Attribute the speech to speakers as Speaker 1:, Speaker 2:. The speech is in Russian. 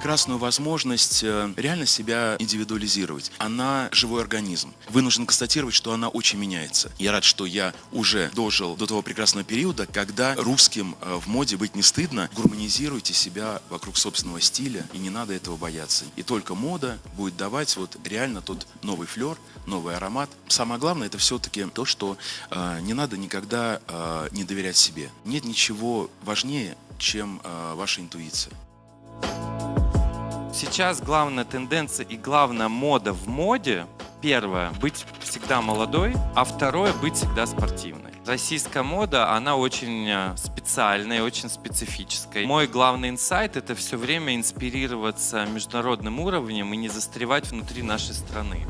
Speaker 1: прекрасную возможность э, реально себя индивидуализировать. Она живой организм. Вынужден констатировать, что она очень меняется. Я рад, что я уже дожил до того прекрасного периода, когда русским э, в моде быть не стыдно. Гурманизируйте себя вокруг собственного стиля, и не надо этого бояться. И только мода будет давать вот реально тот новый флер, новый аромат. Самое главное это все-таки то, что э, не надо никогда э, не доверять себе. Нет ничего важнее, чем э, ваша интуиция.
Speaker 2: Сейчас главная тенденция и главная мода в моде первое – быть всегда молодой, а второе – быть всегда спортивной. Российская мода, она очень э, специальная, очень специфическая. Мой главный инсайт – это все время инспирироваться международным уровнем и не застревать внутри нашей страны.